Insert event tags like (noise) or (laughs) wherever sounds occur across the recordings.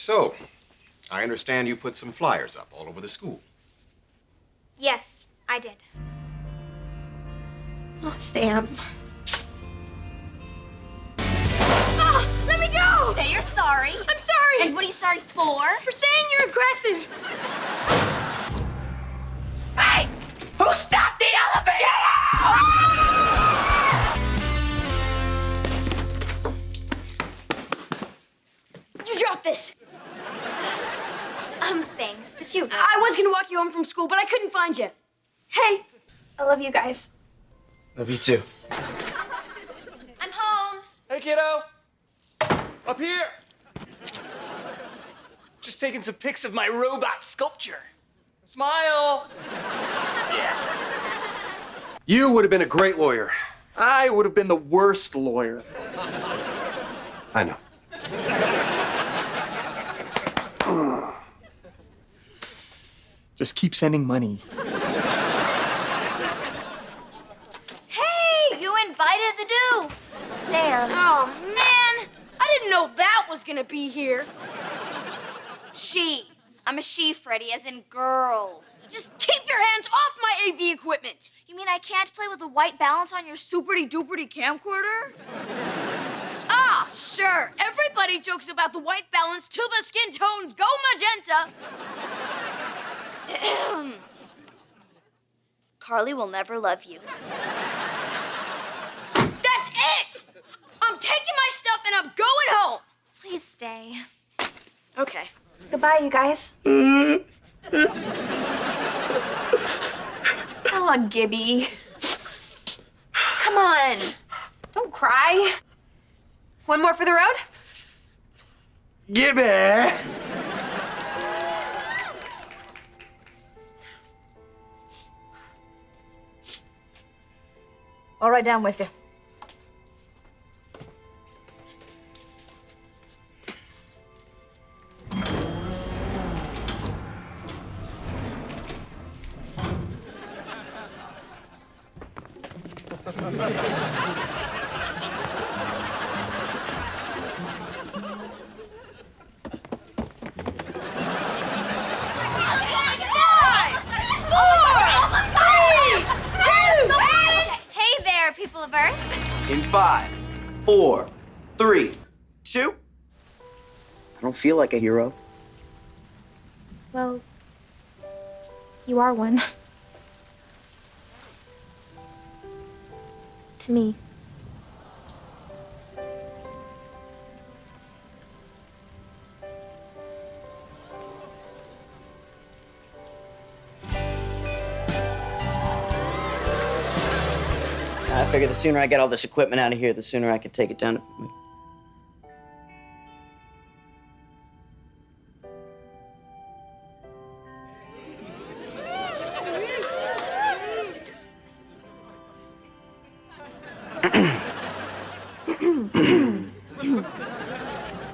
So, I understand you put some flyers up all over the school. Yes, I did. Oh, Sam. Oh, let me go! Say you're sorry. I'm sorry! And what are you sorry for? For saying you're aggressive. Hey! Who stopped the elevator? Get out! You dropped this. Um, thanks, but you. I was gonna walk you home from school, but I couldn't find you. Hey, I love you guys. Love you too. I'm home. Hey, kiddo. Up here. Just taking some pics of my robot sculpture. Smile. yeah. You would have been a great lawyer. I would have been the worst lawyer. I know. Just keep sending money. Hey, you invited the doof. Sam. oh man, I didn't know that was gonna be here. She. I'm a she, Freddie, as in girl. Just keep your hands off my AV equipment. You mean I can't play with a white balance on your superty duperty camcorder? Ah, sure. Everybody jokes about the white balance till the skin tones go magenta. (coughs) Carly will never love you. That's it. I'm taking my stuff and I'm going home. Please stay. Okay. Goodbye, you guys. Come on, Gibby. Come on. Don't cry. One more for the road? Gibby! I'll down with you. (laughs) Hey there, people of Earth. In five, four, three, two. I don't feel like a hero. Well, you are one. (laughs) to me. I figure the sooner I get all this equipment out of here, the sooner I can take it down to.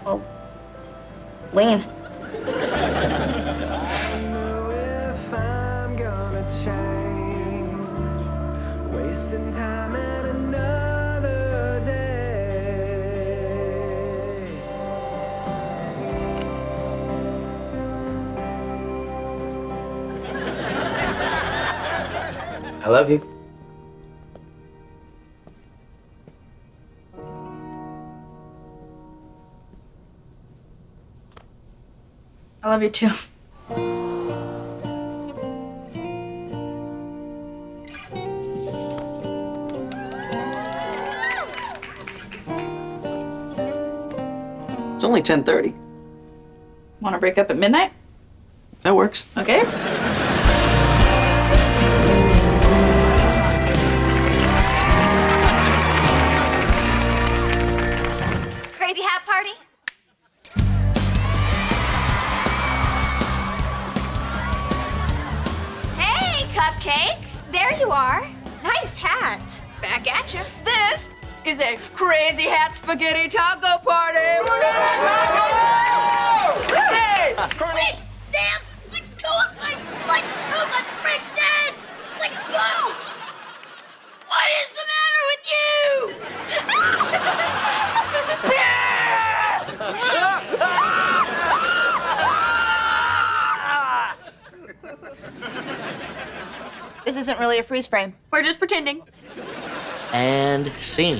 Well, oh, lean. Wasting time at another day. I love you. I love you too. 10:30. Want to break up at midnight? That works. Okay. Crazy hat party? Hey, Cupcake. There you are. Nice hat. Back at you. This is a crazy hat spaghetti taco party. hey, Sam, let go of my like too much friction. Let go. What is the matter with you? this isn't really a freeze frame. We're just pretending. And scene.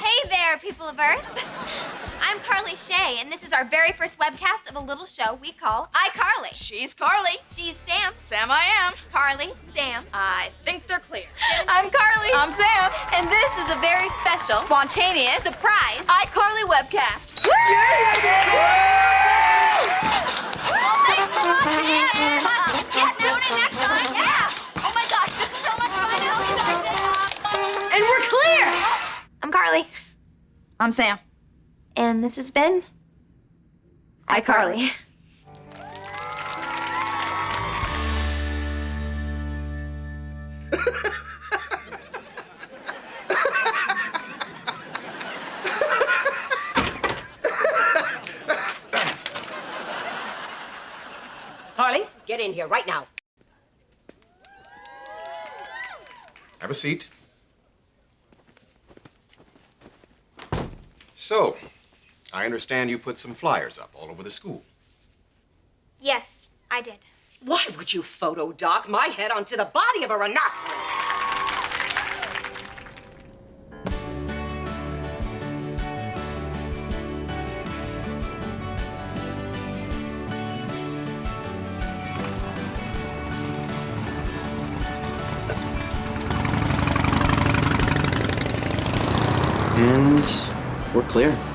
Hey there, people of Earth. (laughs) I'm Carly Shay, and this is our very first webcast of a little show we call iCarly. She's Carly. She's Sam. Sam, I am. Carly, Sam. I think they're clear. (laughs) I'm Carly. I'm Sam. and this is a very special Spontaneous. surprise. iCarly webcast. Well, I'm Carly, I'm Sam. and this has been iCarly. Carly, Carly, get in here right now. Have a seat. So, I understand you put some flyers up all over the school. Yes, I did. Why would you photo dock my head onto the body of a rhinoceros? And we're clear.